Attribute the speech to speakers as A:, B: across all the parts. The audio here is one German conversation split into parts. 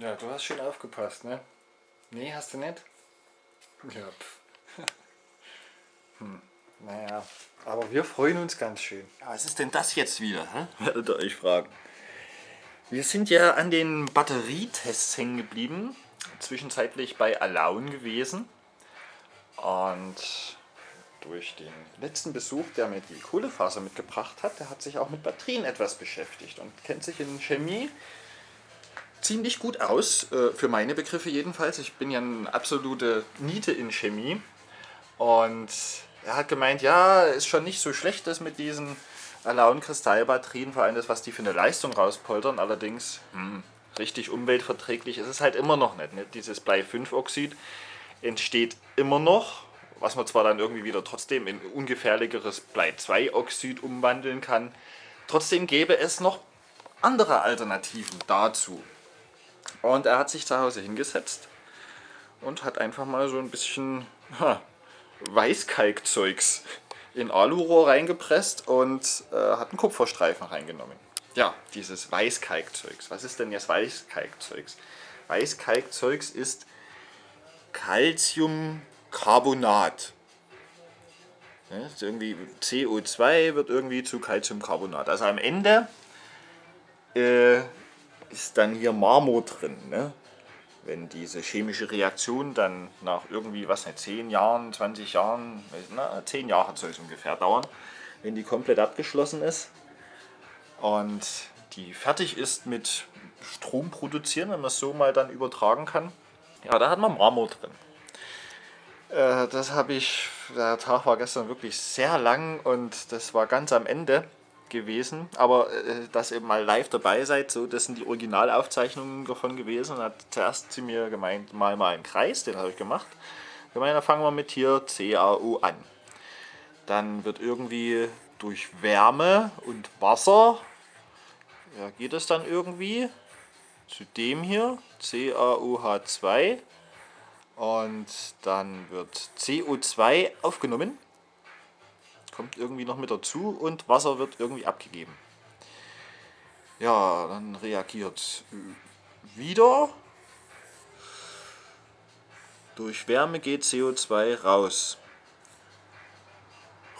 A: Ja, du hast schön aufgepasst, ne? Nee, hast du nicht? Ja, pff. Hm, naja, aber wir freuen uns ganz schön.
B: Ja, was ist denn das jetzt wieder, hä? werdet ihr euch fragen. Wir sind ja an den Batterietests hängen geblieben, zwischenzeitlich bei Alaun gewesen. Und durch den letzten Besuch, der mir die Kohlefaser mitgebracht hat, der hat sich auch mit Batterien etwas beschäftigt und kennt sich in Chemie ziemlich gut aus, äh, für meine Begriffe jedenfalls. Ich bin ja eine absolute Niete in Chemie und er hat gemeint, ja, ist schon nicht so schlecht, das mit diesen Alaun-Kristallbatterien, vor allem das, was die für eine Leistung rauspoltern, allerdings hm, richtig umweltverträglich ist es halt immer noch nicht. Ne? Dieses Blei-5-Oxid entsteht immer noch, was man zwar dann irgendwie wieder trotzdem in ungefährlicheres Blei-2-Oxid umwandeln kann, trotzdem gäbe es noch andere Alternativen dazu. Und er hat sich zu Hause hingesetzt und hat einfach mal so ein bisschen ha, Weißkalkzeugs in Alurohr reingepresst und äh, hat einen Kupferstreifen reingenommen. Ja, dieses Weißkalkzeugs. Was ist denn jetzt Weißkalkzeugs? Weißkalkzeugs ist Calciumcarbonat. Ja, irgendwie CO2 wird irgendwie zu Calciumcarbonat. Also am Ende äh, ist dann hier Marmor drin. Ne? Wenn diese chemische Reaktion dann nach irgendwie, was nicht, 10 Jahren, 20 Jahren, na, 10 Jahre soll es ungefähr dauern, wenn die komplett abgeschlossen ist und die fertig ist mit Strom produzieren, wenn man es so mal dann übertragen kann, ja, da hat man Marmor drin. Äh, das habe ich, der Tag war gestern wirklich sehr lang und das war ganz am Ende gewesen, aber äh, dass ihr mal live dabei seid, so, das sind die Originalaufzeichnungen davon gewesen. Und hat zuerst zu mir gemeint, mal mal einen Kreis, den habe ich gemacht. Ich meine, dann fangen wir mit hier CAO an. Dann wird irgendwie durch Wärme und Wasser, ja, geht es dann irgendwie zu dem hier, CaOH2 und dann wird CO2 aufgenommen kommt irgendwie noch mit dazu und Wasser wird irgendwie abgegeben. Ja, dann reagiert wieder. Durch Wärme geht CO2 raus.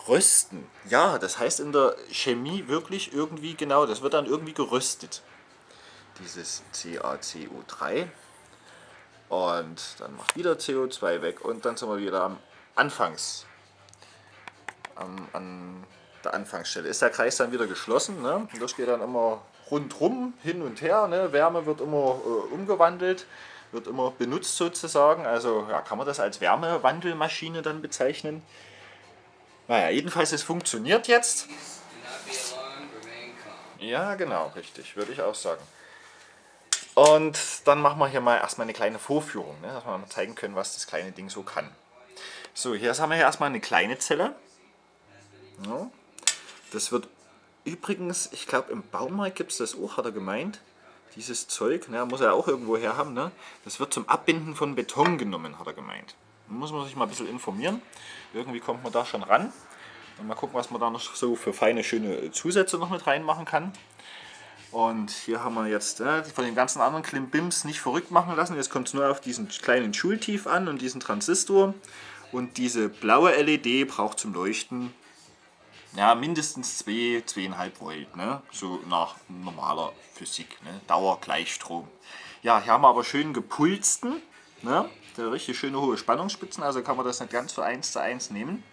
B: Rösten. Ja, das heißt in der Chemie wirklich irgendwie genau, das wird dann irgendwie geröstet. Dieses CaCO3. Und dann macht wieder CO2 weg und dann sind wir wieder am Anfangs an, an der Anfangsstelle. Ist der Kreis dann wieder geschlossen, ne? das geht dann immer rundrum, hin und her, ne? Wärme wird immer äh, umgewandelt, wird immer benutzt sozusagen, also ja, kann man das als Wärmewandelmaschine dann bezeichnen. Naja, jedenfalls es funktioniert jetzt. Ja, genau, richtig, würde ich auch sagen. Und dann machen wir hier mal erstmal eine kleine Vorführung, ne, dass wir mal zeigen können, was das kleine Ding so kann. So, hier haben wir hier erstmal eine kleine Zelle. Ja. Das wird übrigens, ich glaube im Baumarkt gibt es das auch, hat er gemeint. Dieses Zeug, ne, muss er auch irgendwo her haben. Ne? Das wird zum Abbinden von Beton genommen, hat er gemeint. Da muss man sich mal ein bisschen informieren. Irgendwie kommt man da schon ran. Und mal gucken, was man da noch so für feine, schöne Zusätze noch mit reinmachen kann. Und hier haben wir jetzt äh, von den ganzen anderen Klimbims nicht verrückt machen lassen. Jetzt kommt es nur auf diesen kleinen Schultief an und diesen Transistor. Und diese blaue LED braucht zum Leuchten ja, mindestens 2, 2,5 Volt, ne? so nach normaler Physik, ne? Dauergleichstrom. Ja, hier haben wir aber schön gepulsten, ne? der richtig schöne hohe Spannungsspitzen, also kann man das nicht ganz so 1 zu 1 nehmen.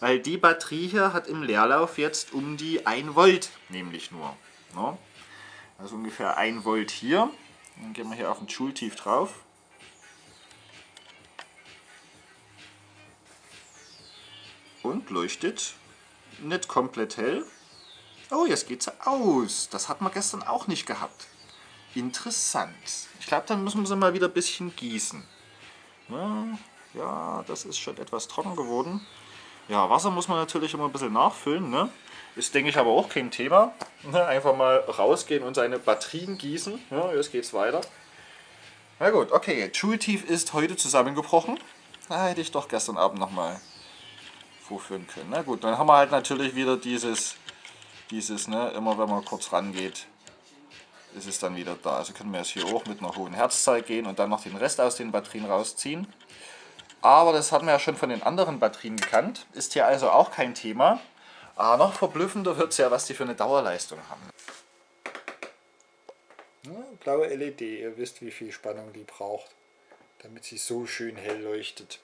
B: Weil die Batterie hier hat im Leerlauf jetzt um die 1 Volt nämlich nur. Ne? Also ungefähr 1 Volt hier. Dann gehen wir hier auf den Schultief drauf. Und leuchtet nicht komplett hell. Oh, jetzt geht sie aus. Das hat man gestern auch nicht gehabt. Interessant. Ich glaube, dann müssen wir sie mal wieder ein bisschen gießen. Ja, das ist schon etwas trocken geworden. Ja, Wasser muss man natürlich immer ein bisschen nachfüllen. Ne? Ist, denke ich, aber auch kein Thema. Ne? Einfach mal rausgehen und seine Batterien gießen. Ja, jetzt geht's weiter. Na gut, okay. Schultief ist heute zusammengebrochen. Da hätte ich doch gestern Abend nochmal vorführen können. Na gut, dann haben wir halt natürlich wieder dieses, dieses ne, immer wenn man kurz rangeht,
C: ist es dann wieder da. Also können wir jetzt hier hoch mit einer hohen Herzzahl gehen und dann noch den Rest aus den Batterien rausziehen. Aber das hatten wir ja schon von den anderen Batterien gekannt. Ist hier also auch kein Thema. Aber noch verblüffender wird es ja, was die für eine Dauerleistung haben.
B: Ja, blaue LED, ihr wisst wie viel Spannung die braucht, damit sie so schön hell leuchtet.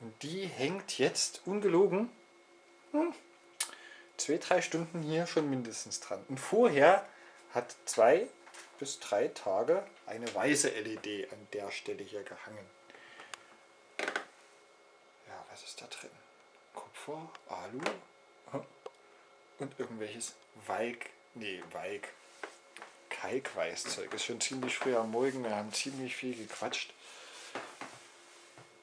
B: Und die hängt jetzt ungelogen hm, zwei, drei Stunden hier schon mindestens dran. Und vorher hat zwei bis drei Tage eine weiße LED an der Stelle hier gehangen. Ja, was ist da drin? Kupfer, Alu hm, und irgendwelches Weig, nee, Weig, Kalkweißzeug. Ist schon ziemlich früh am Morgen, wir haben ziemlich viel gequatscht.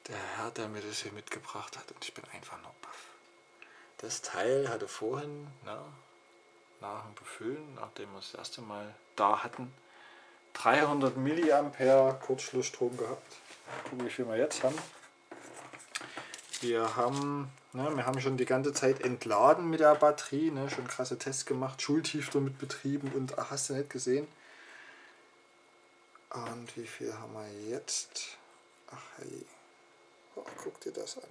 B: Der Herr, der mir das hier mitgebracht hat und ich bin einfach nur baff. Das Teil hatte vorhin, na, nach dem Befüllen, nachdem wir das erste Mal da hatten, 300 Milliampere Kurzschlussstrom gehabt. Gucken, wie viel wir jetzt haben. Wir haben, ne, wir haben schon die ganze Zeit entladen mit der Batterie, ne, schon krasse Tests gemacht, Schultief damit betrieben und ach, hast du nicht gesehen. Und wie viel haben wir jetzt? Ach hey. Oh, guck dir das an.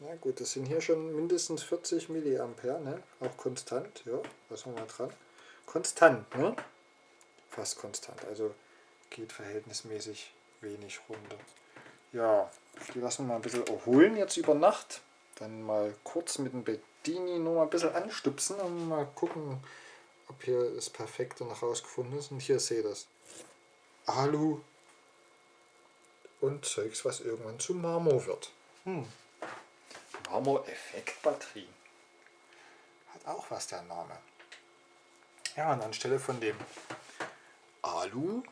B: Na gut, das sind hier schon mindestens 40 Milliampere, ne? auch konstant. Ja, was haben wir dran? Konstant, ne? Fast konstant, also geht verhältnismäßig wenig runter. Ja, die lassen wir mal ein bisschen erholen jetzt über Nacht. Dann mal kurz mit dem Bedini noch mal ein bisschen anstupsen und mal gucken, ob hier das Perfekte noch rausgefunden ist. Und hier seht ihr das. Alu und Zeugs, was irgendwann zu Marmor wird. Hm. Marmor-Effekt-Batterie. Hat auch was der Name. Ja, und anstelle von dem Alu,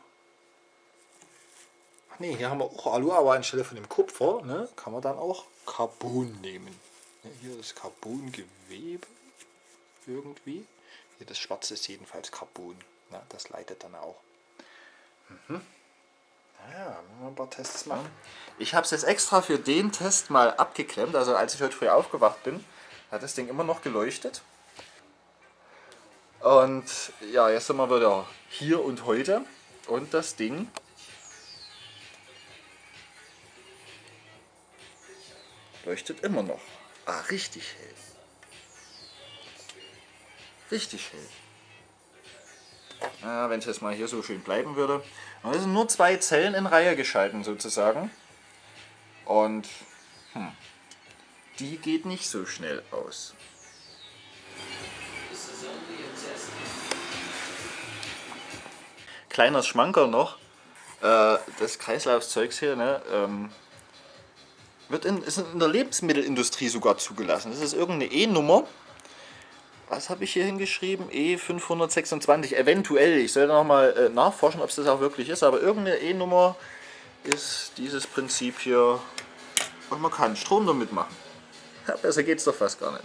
B: ach nee, hier haben wir auch Alu, aber anstelle von dem Kupfer ne, kann man dann auch Carbon nehmen. Ne, hier ist Carbongewebe irgendwie. Hier das schwarze ist jedenfalls Carbon. Ne, das leitet dann auch. Mhm. Ja, wir ein paar Tests machen.
C: Ich habe es jetzt extra für den Test mal abgeklemmt. Also als ich heute früh aufgewacht bin, hat das Ding immer noch geleuchtet. Und ja, jetzt sind wir wieder hier und heute. Und das Ding leuchtet immer noch. Ah, richtig hell. Richtig hell. Ja, Wenn es jetzt mal hier so schön bleiben würde. Und es sind nur zwei Zellen in Reihe geschalten sozusagen. Und hm, die geht nicht so schnell aus. Kleiner Schmanker noch, äh, das Kreislaufzeugs hier, ne, ähm, wird in, ist in der Lebensmittelindustrie sogar zugelassen. Das ist irgendeine E-Nummer was habe ich hier hingeschrieben? E526, eventuell. Ich sollte nochmal äh, nachforschen, ob es das auch wirklich ist, aber irgendeine E-Nummer ist dieses Prinzip hier und man kann Strom damit machen. Ja, besser geht es doch fast gar nicht.